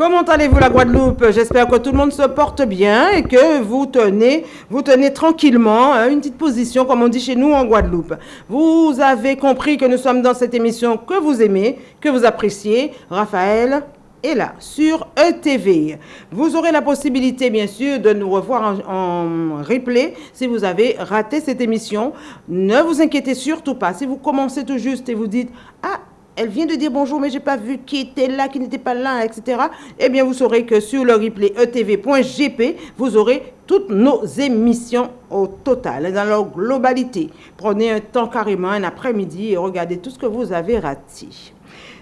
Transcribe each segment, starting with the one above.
Comment allez-vous la Guadeloupe? J'espère que tout le monde se porte bien et que vous tenez, vous tenez tranquillement hein, une petite position, comme on dit chez nous en Guadeloupe. Vous avez compris que nous sommes dans cette émission que vous aimez, que vous appréciez. Raphaël est là, sur ETV. Vous aurez la possibilité, bien sûr, de nous revoir en, en, replay si vous avez raté cette émission. Ne vous inquiétez surtout pas. Si vous commencez tout juste et vous dites « Ah, elle vient de dire bonjour, mais j'ai pas vu qui était là, qui n'était pas là, etc. Eh bien, vous saurez que sur le replay etv.gp, vous aurez toutes nos émissions au total, dans leur globalité. Prenez un temps carrément, un après-midi, et regardez tout ce que vous avez raté.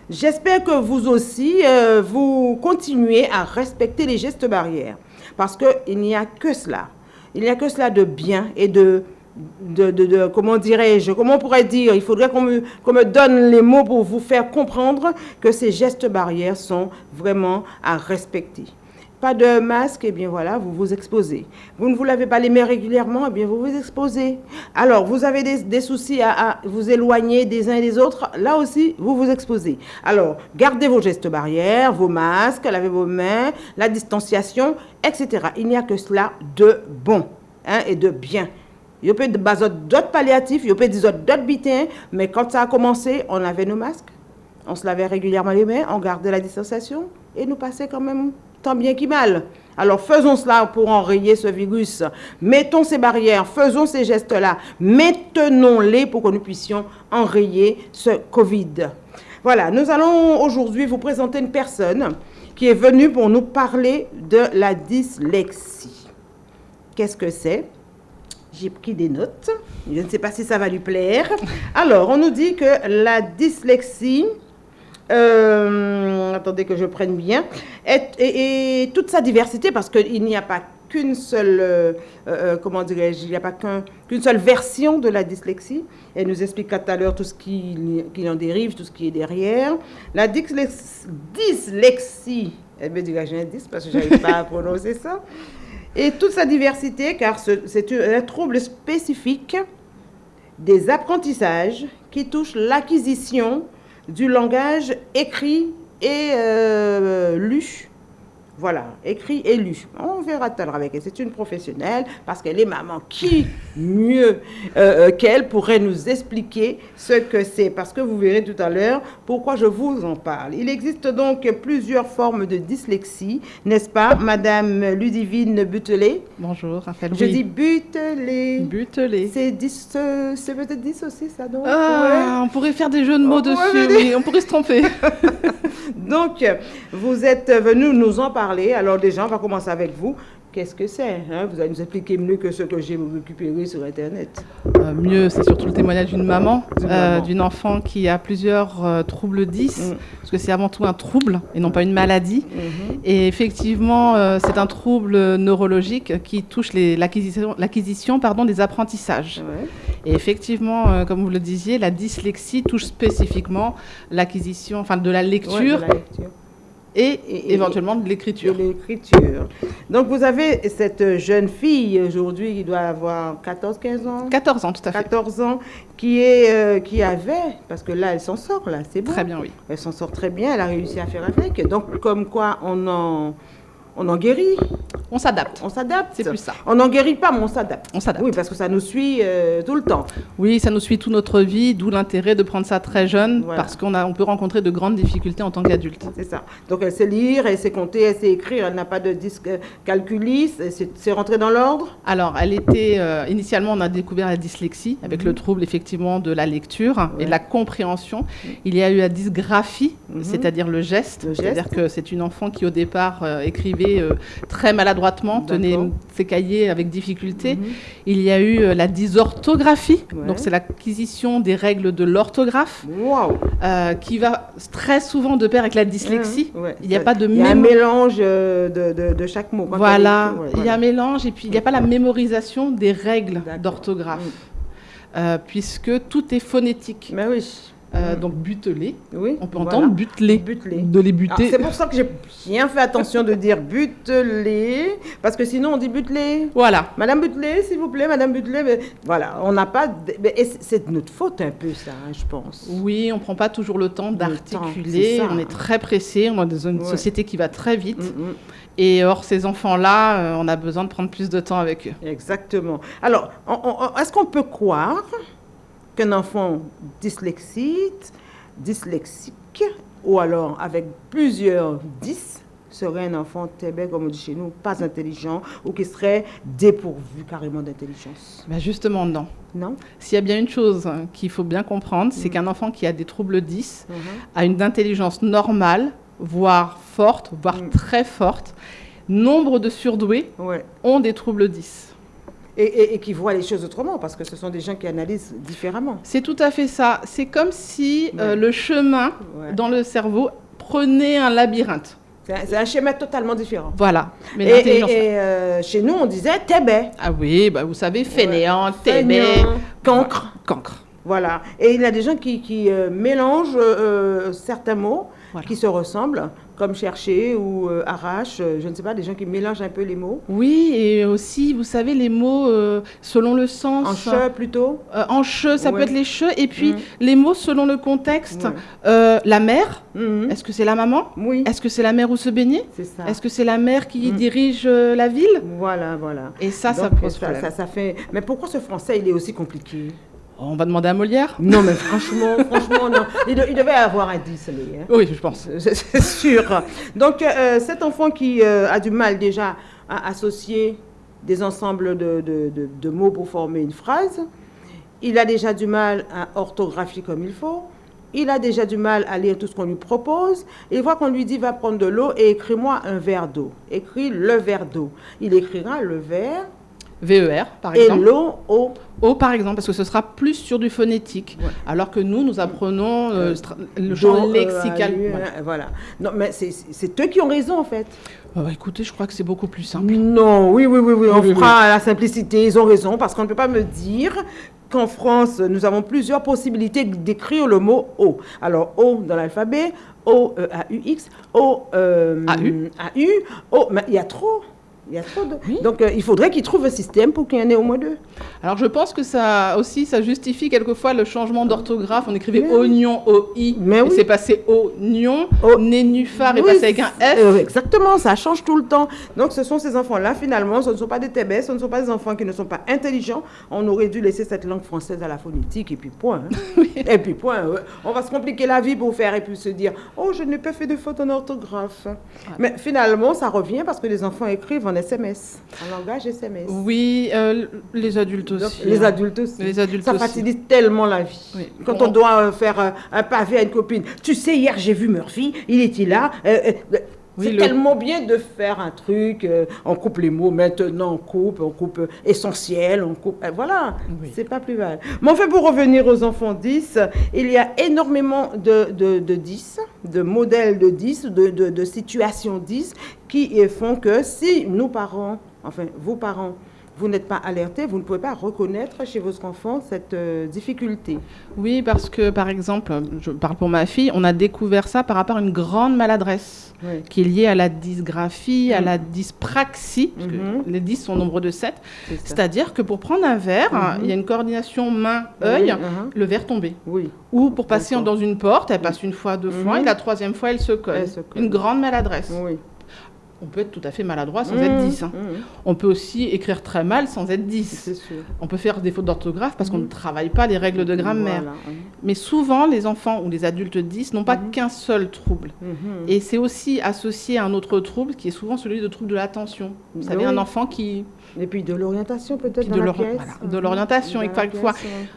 J'espère que vous aussi, euh, vous continuez à respecter les gestes barrières, parce qu'il n'y a que cela. Il n'y a que cela de bien et de de, comment dirais-je, comment on pourrait dire, il faudrait qu'on me, me, donne les mots pour vous faire comprendre que ces gestes barrières sont vraiment à respecter. Pas de masque, et eh bien voilà, vous vous exposez. Vous ne vous lavez pas les mains régulièrement, et eh bien vous vous exposez. Alors, vous avez des, des soucis à, à, vous éloigner des uns et des autres, là aussi, vous vous exposez. Alors, gardez vos gestes barrières, vos masques, lavez vos mains, la distanciation, etc. Il n'y a que cela de bon hein, et de bien. Il y a d'autres palliatifs, il y a d'autres bitins, mais quand ça a commencé, on avait nos masques, on se lavait régulièrement les mains, on gardait la distanciation et nous passait quand même tant bien qu'il mal. Alors faisons cela pour enrayer ce virus. Mettons ces barrières, faisons ces gestes-là, maintenons-les pour que nous puissions enrayer ce Covid. Voilà, nous allons aujourd'hui vous présenter une personne qui est venue pour nous parler de la dyslexie. Qu'est-ce que c'est? J'ai pris des notes. Je ne sais pas si ça va lui plaire. Alors, on nous dit que la dyslexie, euh, attendez que je prenne bien, et toute sa diversité, parce qu'il n'y a pas qu'une seule, euh, euh, comment dirais-je, il n'y a pas qu'une seule version de la dyslexie. Elle nous explique tout à l'heure tout ce qui, qui, en dérive, tout ce qui est derrière. La dyslexie, dyslexie elle me dirait j'ai un 10 parce que je n'arrive pas à prononcer ça et toute sa diversité, car c'est un trouble spécifique des apprentissages qui touche l'acquisition du langage écrit et euh, lu voilà, écrit et lu. On verra tout à l'heure avec elle. C'est une professionnelle parce qu'elle est maman. Qui mieux euh, euh, qu'elle pourrait nous expliquer ce que c'est? Parce que vous verrez tout à l'heure pourquoi je vous en parle. Il existe donc plusieurs formes de dyslexie, n'est-ce pas, Madame Ludivine Butelet? Bonjour, Raphaël. Je dis Butelet. Butelet. C'est peut-être 10 aussi, ça, donc ah, On pourrait faire des jeux de mots dessus, oui, on pourrait se tromper. donc, vous êtes venu nous en parler alors déjà, on va commencer avec vous. Qu'est-ce que c'est hein? Vous allez nous expliquer mieux que ce que j'ai récupéré sur Internet. Euh, mieux, c'est surtout le témoignage d'une maman, euh, d'une enfant qui a plusieurs euh, troubles 10, mm. parce que c'est avant tout un trouble et non pas une maladie. Mm-hmm. Et effectivement, euh, c'est un trouble neurologique qui touche l'acquisition des apprentissages. Ouais. Et effectivement, euh, comme vous le disiez, la dyslexie touche spécifiquement l'acquisition, enfin de la lecture. Ouais, de la lecture et, et, éventuellement de l'écriture. Donc vous avez cette jeune fille aujourd'hui qui doit avoir 14-15 ans 14 ans, tout à fait. 14 ans, qui, est, euh, qui avait, parce que là elle s'en sort, là, c'est bon. Très bien, oui. Elle s'en sort très bien, elle a réussi à faire avec. Donc comme quoi on en on en guérit. On s'adapte. On s'adapte. C'est plus ça. On n'en guérit pas, mais on s'adapte. On s'adapte. Oui, parce que ça nous suit euh, tout le temps. Oui, ça nous suit toute notre vie, d'où l'intérêt de prendre ça très jeune, voilà. parce qu'on on peut rencontrer de grandes difficultés en tant qu'adulte. C'est ça. Donc elle sait lire, elle sait compter, elle sait écrire, elle n'a pas de disque calculiste, c'est rentré dans l'ordre? Alors, elle était, euh, initialement, on a découvert la dyslexie, avec le trouble effectivement de la lecture ouais. et de la compréhension. Il y a eu la dysgraphie, -hmm. c'est-à-dire le geste, le c'est-à-dire que c'est une enfant qui au départ euh, écrivait euh, très maladroitement, tenait ses cahiers avec difficulté. Mm -hmm. Il y a eu euh, la dysorthographie, ouais. donc c'est l'acquisition des règles de l'orthographe, wow. euh, qui va très souvent de pair avec la dyslexie. Ouais. Il n'y a pas de Il y a un mélange de, de, de chaque mot. Voilà. voilà. il y a un mélange et puis il n'y a pas la mémorisation des règles d'orthographe, mmh. puisque tout est phonétique. Mais oui. Euh, donc buteler. Oui, On peut voilà. entendre buteler, Buteler. de les buter. C'est pour ça que j'ai bien fait attention de dire buteler, parce que sinon on dit buteler. Voilà. Madame Butelet, s'il vous plaît, Madame Butelet. mais voilà, on n'a pas. c'est- de notre faute un peu, ça, hein, je pense. Oui, on prend pas toujours le temps Le temps, d'articuler. On est très pressé. On est dans une Ouais. société qui va très vite. Mm, mm, Et or, ces enfants-là, euh, on a besoin de prendre plus de temps avec eux. exactement. Alors, est-ce qu'on peut croire qu'un enfant dyslexique, dyslexique, ou alors avec plusieurs 10, serait un enfant tébé, comme on dit chez nous, pas intelligent, ou qui serait dépourvu carrément d'intelligence Bah, justement, non. Non? S'il y a bien une chose hein, qu'il faut bien comprendre, c'est Mm. qu'un enfant qui a des troubles 10 Mhm. a une intelligence normale, voire forte, voire Mm. très forte. Nombre de surdoués Ouais. ont des troubles 10. Et, et- et qui voient les choses autrement, parce que ce sont des gens qui analysent différemment. C'est tout à fait ça. C'est comme si euh, Ouais. le chemin Ouais. dans le cerveau prenait un labyrinthe. C'est un, un schéma totalement différent. Voilà. Mais Et, l'intelligence. et- et, euh, chez nous, on disait tébé. Ah oui, bah vous savez, fainéant, Feignant, cancre. cancre. Voilà. Et il y a des gens qui, qui, euh, mélangent euh, certains mots Voilà. qui se ressemblent, comme chercher ou euh, arrache, euh, je ne sais pas, des gens qui mélangent un peu les mots. Oui, et aussi, vous savez, les mots euh, selon le sens. En che plutôt. Euh, en che, ça Ouais. peut être les che, et puis Mm. les mots selon le contexte. Ouais. La mère, Mhm. est-ce que c'est la maman? Oui, Est-ce que c'est la mère où se baigner? C'est ça. Est-ce que c'est la mère qui Mm. dirige la ville? Voilà, voilà. Et ça, ça pose ça, problème. ça, ça fait... Mais pourquoi ce français, il est aussi compliqué? On va demander à Molière Non, mais franchement, franchement, non. Il, de- il devait avoir un 10, lui, hein. Oui, je pense. C'est sûr. Donc, euh, cet enfant qui euh, a du mal déjà à associer des ensembles de, de- de- de mots pour former une phrase, il a déjà du mal à orthographier comme il faut, il a déjà du mal à lire tout ce qu'on lui propose, il voit qu'on lui dit va prendre de l'eau et écris-moi un verre d'eau. Écris le verre d'eau. Il écrira le verre VER, par et exemple. l'eau au... O, par exemple, parce que ce sera plus sur du phonétique. Ouais. Alors que nous, nous apprenons euh, Euh, le champ d'eau, euh, lexical. Voilà. hein, voilà. Non, mais c'est- eux qui ont raison, en fait. Ah bah, écoutez, je crois que c'est beaucoup plus simple. Non, oui, oui, oui, oui, on Oui, fera la simplicité, ils ont raison, parce qu'on ne peut pas me dire qu'en France, nous avons plusieurs possibilités d'écrire le mot O. Alors, O dans l'alphabet, O, E, A, U, X, O, AU. A, U, O, mais il y a trop. Il y a trop de... Oui. Donc, euh, il faudrait qu'ils trouvent un système pour qu'il y en ait au moins deux. Alors je pense que ça aussi, ça justifie quelquefois le changement d'orthographe. On écrivait Mais oignon, O-I, Mais oui. c'est passé oignon, Oh. nénuphar est Oui, passé avec un F. euh, exactement, ça change tout le temps. Donc, ce sont ces enfants-là, finalement, ce ne sont pas des tébés, ce ne sont pas des enfants qui ne sont pas intelligents. On aurait dû laisser cette langue française à la phonétique, et puis point. hein. Et puis point. On va se compliquer la vie pour faire, et puis se dire, oh, je n'ai pas fait de faute en orthographe. Mais finalement, ça revient parce que les enfants écrivent en SMS, en langage SMS. Oui, euh, les adultes aussi. les hein. adultes aussi. Les adultes ça aussi. facilite tellement la vie. Oui. Quand on doit euh, faire euh, un pavé à une copine. Tu sais, hier, j'ai vu Murphy, il était là. euh, Oui, c'est le- tellement bien de faire un truc. euh, on coupe les mots maintenant, on coupe, on coupe euh, essentiel, on coupe. euh, voilà, Oui. c'est pas plus mal. Mais enfin, pour revenir aux enfants 10, il y a énormément de, de, de 10, de modèles de 10, de, de, de situations 10 qui font que si nous parents, enfin, vos parents, vous n'êtes pas alertés, vous ne pouvez pas reconnaître chez votre enfant cette euh, difficulté. Oui, parce que par exemple, je parle pour ma fille, on a découvert ça par rapport à une grande maladresse Oui. qui est liée à la dysgraphie, à Mm. la dyspraxie, parce que Mhm. les 10 sont nombre de 7. C'est ça. C'est-à-dire que pour prendre un verre, Mhm. il y a une coordination main-œil, Oui, uh-huh. le verre tombé. Oui. Ou pour passer dans une porte, elle passe une fois, deux fois, Mhm. et la troisième fois, elle se colle. Elle se colle. Une grande maladresse. Oui. On peut être tout à fait maladroit sans Mhm. être 10. hein. Mhm. On peut aussi écrire très mal sans être 10. C'est sûr. On peut faire des fautes d'orthographe parce qu'on Mhm. ne travaille pas les règles de grammaire. Voilà. Mais souvent, les enfants ou les adultes 10 n'ont pas qu'un seul trouble. Et c'est aussi associé à un autre trouble qui est souvent celui de trouble de l'attention. Vous savez, Oui. un enfant qui, Et puis de l'orientation peut-être dans de la pièce. voilà, de l'orientation, et ouais.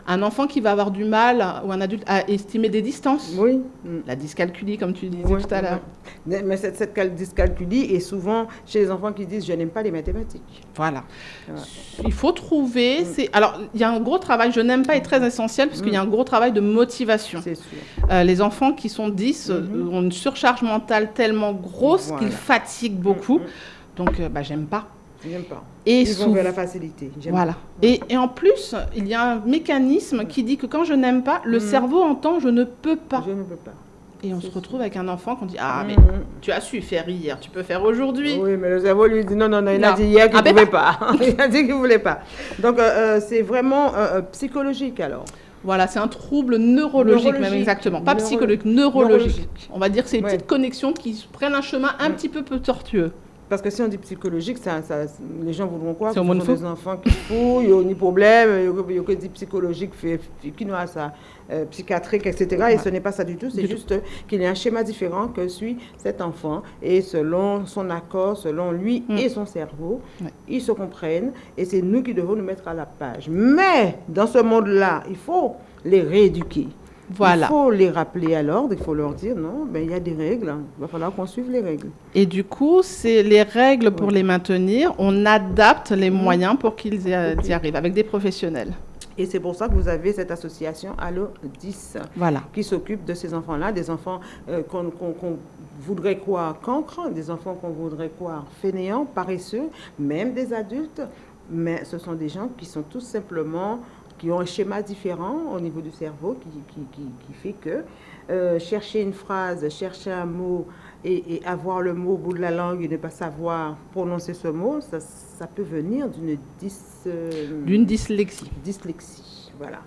un enfant qui va avoir du mal ou un adulte à estimer des distances. Oui. Mm. La dyscalculie, comme tu disais Oui, tout à l'heure. Mais cette, cette cal- dyscalculie est souvent chez les enfants qui disent je n'aime pas les mathématiques. Voilà. Voilà. Il faut trouver. C'est alors il y a un gros travail. Je n'aime pas est très essentiel parce qu'il y a un gros travail de motivation. C'est sûr. Euh, les enfants qui sont 10 euh, Mhm. ont une surcharge mentale tellement grosse Voilà. qu'ils fatiguent beaucoup. Mhm. Donc, euh, bah, j'aime pas. J'aime pas. Et Ils vont vers la facilité. Voilà. Et, et en plus, il y a un mécanisme qui dit que quand je n'aime pas, le Mhm. cerveau entend je ne peux pas. Je ne peux pas. Et on se retrouve avec un enfant qu'on dit Ah, mais Mhm. tu as su faire hier, tu peux faire aujourd'hui. Oui, mais le cerveau lui dit non, non, non, il a Non. dit hier qu'il Ah, ne ben pouvait pas. il a dit qu'il ne voulait pas. Donc, euh, euh, c'est vraiment euh, psychologique alors. Voilà, c'est un trouble neurologique, même exactement. Pas Neuro- psychologique, neurologique. neurologique. On va dire que c'est des Ouais. petites connexions qui prennent un chemin un Mm. petit peu peu tortueux. Parce que si on dit psychologique, ça, ça- les gens voudront quoi C'est des enfants qui fouillent, il n'y a ni problème, il n'y a que dit psychologique, qui n'a ça, euh, psychiatrique, etc. Et ce n'est pas ça du tout, c'est juste qu'il y a un schéma différent que suit cet enfant. Et selon son accord, selon lui Mm. et son cerveau, ils se comprennent. Et c'est nous qui devons nous mettre à la page. Mais dans ce monde-là, il faut les rééduquer. Voilà. Il faut les rappeler à l'ordre, il faut leur dire non, ben, il y a des règles, il va falloir qu'on suive les règles. Et du coup, c'est les règles pour Oui. les maintenir. On adapte les moyens pour qu'ils y, arrivent avec des professionnels. Et c'est pour ça que vous avez cette association Allo 10 Voilà. qui s'occupe de ces enfants-là, des enfants euh, qu'on voudrait croire cancres, des enfants qu'on voudrait croire fainéants, paresseux, même des adultes. Mais ce sont des gens qui sont tout simplement, qui ont un schéma différent au niveau du cerveau qui, qui, qui, qui fait que euh, chercher une phrase, chercher un mot et, et avoir le mot au bout de la langue et ne pas savoir prononcer ce mot, ça, ça peut venir d'une dys, euh, dyslexie. Voilà.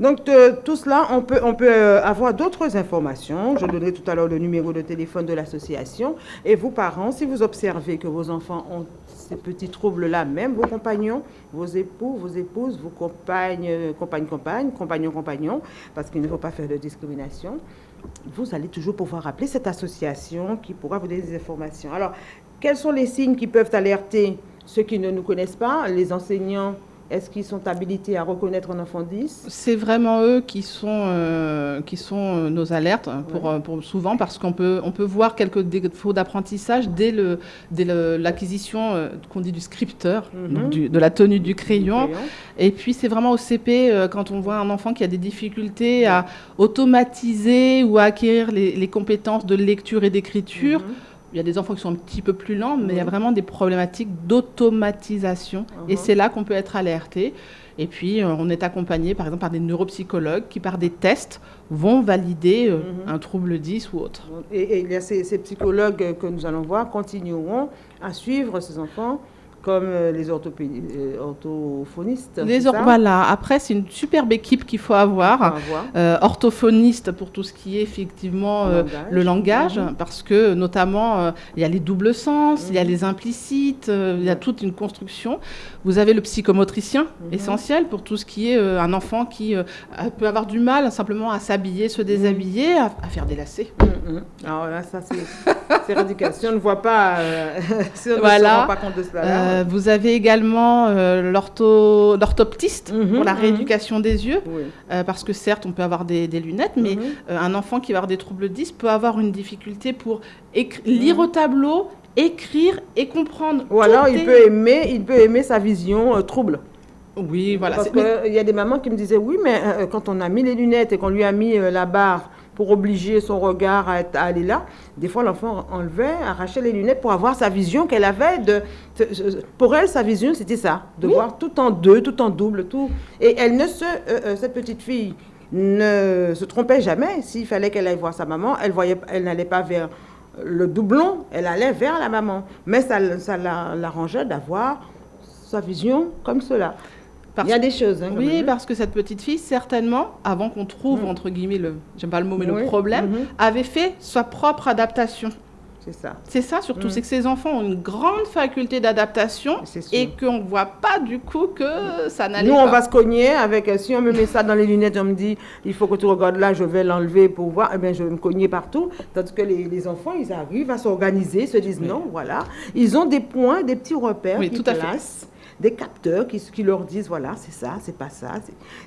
Donc, de- tout cela, on peut, on peut euh, avoir d'autres informations. Je donnerai tout à l'heure le numéro de téléphone de l'association. Et vous, parents, si vous observez que vos enfants ont ces petits troubles-là, même vos compagnons, vos époux, vos épouses, vos compagnes, euh, compagnes, compagnes, compagnons, compagnons, parce qu'il ne faut pas faire de discrimination, vous allez toujours pouvoir appeler cette association qui pourra vous donner des informations. Alors, quels sont les signes qui peuvent alerter ceux qui ne nous connaissent pas, les enseignants Est-ce qu'ils sont habilités à reconnaître un enfant 10 C'est vraiment eux qui sont, euh, qui sont euh, nos alertes hein, pour, Ouais. euh, pour souvent parce qu'on peut, on peut voir quelques défauts d'apprentissage dès le- dès le- l'acquisition qu'on dit du scripteur, Mhm. du- de la tenue du crayon. Crayon. Et puis c'est vraiment au CP quand on voit un enfant qui a des difficultés à automatiser ou à acquérir les, les compétences de lecture et d'écriture. Mhm. Il y a des enfants qui sont un petit peu plus lents, mais il y a vraiment des problématiques d'automatisation. Et Mhm. c'est là qu'on peut être alerté. Et puis, euh, on est accompagné, par exemple, par des neuropsychologues qui, par des tests, vont valider euh, Mhm. un trouble 10 ou autre. Et, et il y a ces, ces psychologues que nous allons voir continueront à suivre ces enfants comme euh, les euh, orthophonistes. Les c'est or- ça voilà. Après, c'est une superbe équipe qu'il faut avoir. Euh, orthophoniste pour tout ce qui est effectivement Le euh, langage. le langage, Mhm. parce que notamment euh, il y a les doubles sens, il y a Mhm. les implicites, il y a toute une construction. Vous avez le psychomotricien, Mhm. essentiel pour tout ce qui est un enfant qui peut avoir du mal simplement à s'habiller, se déshabiller, à, à faire des lacets. Alors là, ça, c'est. Si on ne voit pas, si on ne Voilà. se rend pas compte de cela, là, Euh, vous avez également euh, l'ortho- l'orthoptiste Mhm, pour la mhm. rééducation des yeux, oui. euh, parce que certes on peut avoir des, des lunettes, mais Mhm. Un enfant qui va avoir des troubles 10 peut avoir une difficulté pour lire au tableau, écrire et comprendre. Ou alors, il est- peut aimer, il peut aimer sa vision trouble. Oui, voilà. Parce qu'il y a des mamans qui me disaient, oui, mais quand on a mis les lunettes et qu'on lui a mis la barre pour obliger son regard à, aller là, des fois l'enfant enlevait, arrachait les lunettes pour avoir sa vision qu'elle avait. De, pour elle, sa vision, c'était ça, de voir tout en deux, tout en double, tout. Et elle ne se, euh, euh, cette petite fille ne se trompait jamais. S'il fallait qu'elle aille voir sa maman, elle voyait, elle n'allait pas vers le doublon, elle allait vers la maman. Mais ça, ça la- l'arrangeait d'avoir sa vision comme cela. Parce- Il y a des choses. Hein, Oui, même. parce que cette petite fille, certainement, avant qu'on trouve, Mm. entre guillemets, le, j'aime pas le mot, mais Oui, le problème, mhm, avait fait sa propre adaptation. C'est ça. C'est ça surtout, Mm. c'est que ces enfants ont une grande faculté d'adaptation et qu'on ne voit pas du coup que ça n'allait Nous, pas. on va se cogner avec, euh, si on me met ça dans les lunettes, on me dit, il faut que tu regardes là, je vais l'enlever pour voir, eh bien, je vais me cogner partout. Tandis que les, les enfants, ils arrivent à s'organiser, se disent non, voilà. Ils ont des points, des petits repères Oui, qui tout à fait. Des capteurs qui, qui leur disent, voilà, c'est ça, c'est pas ça.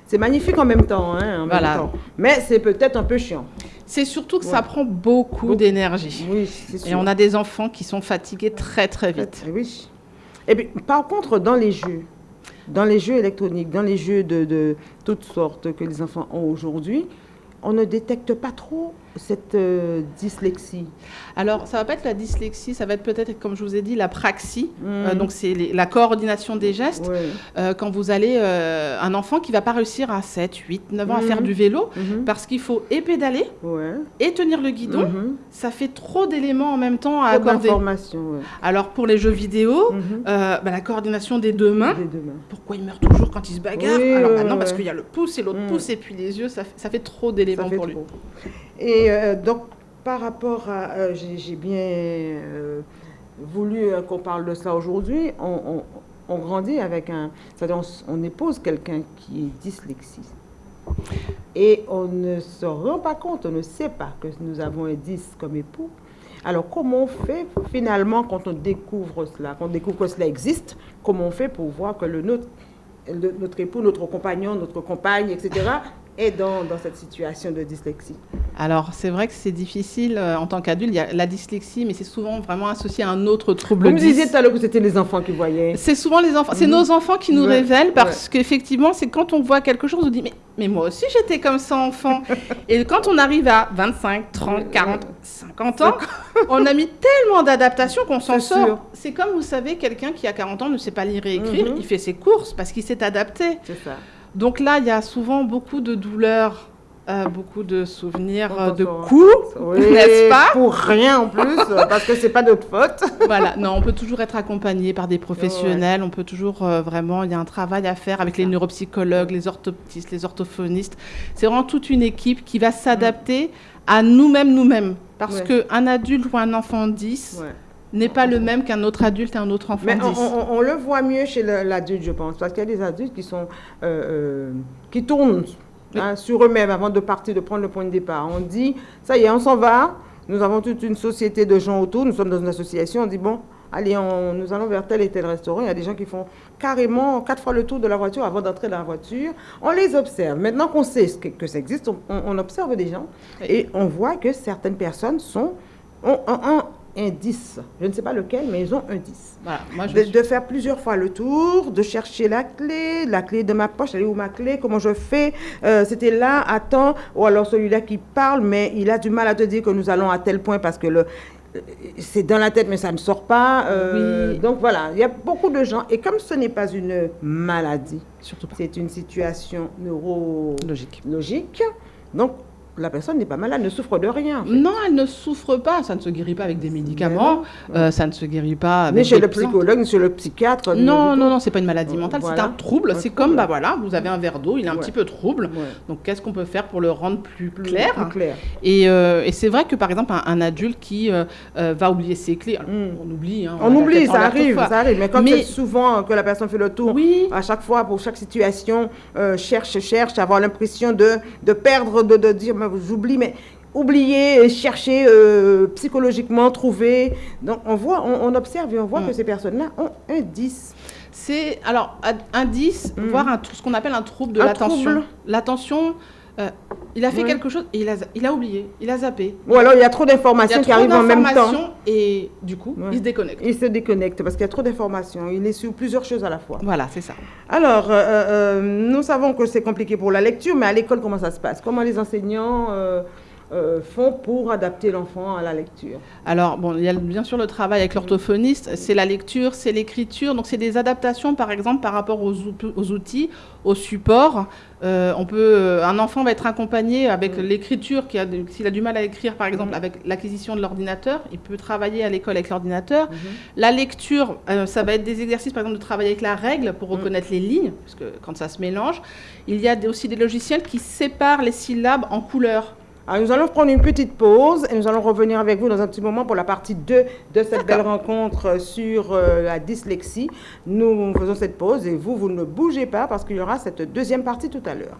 C'est- magnifique en même temps. Hein, en Voilà. même temps. Mais c'est peut-être un peu chiant. C'est surtout que ça prend beaucoup, Beaucoup. d'énergie. Oui. Et on a des enfants qui sont fatigués très très vite. Oui. Et puis, par contre, dans les jeux, dans les jeux électroniques, dans les jeux de, de toutes sortes que les enfants ont aujourd'hui, on ne détecte pas trop cette euh, dyslexie Alors, ça va pas être la dyslexie, ça va être peut-être, comme je vous ai dit, la praxie. Euh, donc, c'est la coordination des gestes. Euh, quand vous allez, un enfant qui va pas réussir à 7, 8, 9 ans à faire mhm. du vélo, mhm. parce qu'il faut et pédaler et tenir le guidon, ça fait trop d'éléments en même temps à accorder. Alors, pour les jeux vidéo, bah, la coordination des deux, mains. Pourquoi il meurt toujours quand il se bagarre? Alors maintenant, parce qu'il y a le pouce et l'autre pouce, et puis les yeux, ça, fait trop d'éléments pour lui. Et euh, donc, par rapport à... Euh, j'ai bien euh, voulu qu'on parle de ça aujourd'hui. On, grandit avec un... C'est-à-dire, on, épouse quelqu'un qui est dyslexique. Et on ne se rend pas compte, on ne sait pas que nous avons un 10 comme époux. Alors, comment on fait finalement quand on découvre cela, quand on découvre que cela existe, comment on fait pour voir que le nôtre, notre époux, notre compagnon, notre compagne, etc., est dans, cette situation de dyslexie alors, c'est vrai que c'est difficile euh, en tant qu'adulte. Il y a la dyslexie, mais c'est souvent vraiment associé à un autre trouble. Vous me disiez tout à l'heure que c'était les enfants qui voyaient. C'est souvent les enfants. C'est mhm. nos enfants qui nous révèlent parce qu'effectivement, c'est quand on voit quelque chose, on dit mais, mais moi aussi j'étais comme ça enfant. Et quand on arrive à 25, 30, 40, 50 ans, on a mis tellement d'adaptation qu'on s'en sort. C'est comme, vous savez, quelqu'un qui a 40 ans ne sait pas lire et écrire, mhm. il fait ses courses parce qu'il s'est adapté. C'est ça. Donc là, il y a souvent beaucoup de douleurs, euh, beaucoup de souvenirs euh, de coups, n'est-ce pas Pour rien en plus, parce que c'est pas notre faute. voilà, non, on peut toujours être accompagné par des professionnels, on peut toujours euh, vraiment, il y a un travail à faire avec les neuropsychologues, les orthoptistes, les orthophonistes. C'est vraiment toute une équipe qui va s'adapter à nous-mêmes, nous-mêmes. Parce qu'un adulte ou un enfant 10, n'est pas le même qu'un autre adulte et un autre enfant. Mais on, le voit mieux chez l'adulte, je pense, parce qu'il y a des adultes qui sont euh, euh, qui tournent hein, sur eux-mêmes avant de partir, de prendre le point de départ. On dit, ça y est, on s'en va. Nous avons toute une société de gens autour. Nous sommes dans une association. On dit bon, allez, nous allons vers tel et tel restaurant. Il y a des gens qui font carrément quatre fois le tour de la voiture avant d'entrer dans la voiture. On les observe. Maintenant qu'on sait que, ça existe, on, observe des gens et on voit que certaines personnes sont ont, 10. Je ne sais pas lequel, mais ils ont un 10. de, faire plusieurs fois le tour, de chercher la clé, la clé de ma poche, elle est où ma clé, comment je fais, euh, c'était là, attends, ou alors celui-là qui parle, mais il a du mal à te dire que nous allons à tel point parce que le, c'est dans la tête, mais ça ne sort pas. Euh, donc voilà, il y a beaucoup de gens. Et comme ce n'est pas une maladie, c'est une situation neurologique. Logique. Donc la personne n'est pas malade, elle ne souffre de rien. Non, elle ne souffre pas. Ça ne se guérit pas avec des médicaments. Euh, ça ne se guérit pas avec Ni chez le psychologue, chez le psychiatre. Non, non, non, c'est pas une maladie mentale. C'est un trouble. C'est comme, bah voilà, vous avez un verre d'eau, il est un petit peu trouble. Donc, qu'est-ce qu'on peut faire pour le rendre plus clair, clair. Euh, et, c'est vrai que, par exemple, un, adulte qui euh, va oublier ses clés, hmm. on oublie. Hein, on, oublie, ça arrive, ça arrive. Mais quand c'est souvent que la personne fait le tour, oui. à chaque fois, pour chaque situation, cherche, cherche, avoir l'impression de, de perdre, de, de dire, j'oublie, mais oublier, chercher euh, psychologiquement, trouver. Donc on voit, on, observe et on voit mm. que ces personnes-là ont un 10. C'est alors un 10, mm. voire un, ce qu'on appelle un trouble de l'attention. L'attention, euh, il a fait quelque chose et il a, il a oublié, il a zappé. Ou alors il y a trop d'informations qui arrivent en même temps. Et du coup, il se déconnecte. Il se déconnecte parce qu'il y a trop d'informations. Il est sur plusieurs choses à la fois. Voilà, c'est ça. Alors, euh, nous savons que c'est compliqué pour la lecture, mais à l'école, comment ça se passe? Comment les enseignants euh, font pour adapter l'enfant à la lecture Alors, bon, il y a bien sûr le travail avec l'orthophoniste, c'est la lecture, c'est l'écriture, donc c'est des adaptations, par exemple, par rapport aux, aux outils, aux supports. Euh, on peut, euh, un enfant va être accompagné avec l'écriture, s'il a du mal à écrire, par exemple, avec l'acquisition de l'ordinateur, il peut travailler à l'école avec l'ordinateur. Mhm. La lecture, ça va être des exercices, par exemple, de travailler avec la règle pour mhm. reconnaître les lignes, parce que quand ça se mélange. Il y a aussi des logiciels qui séparent les syllabes en couleurs. Alors, nous allons prendre une petite pause et nous allons revenir avec vous dans un petit moment pour la partie 2 de cette belle rencontre sur euh, la dyslexie. Nous faisons cette pause et vous, vous ne bougez pas parce qu'il y aura cette deuxième partie tout à l'heure.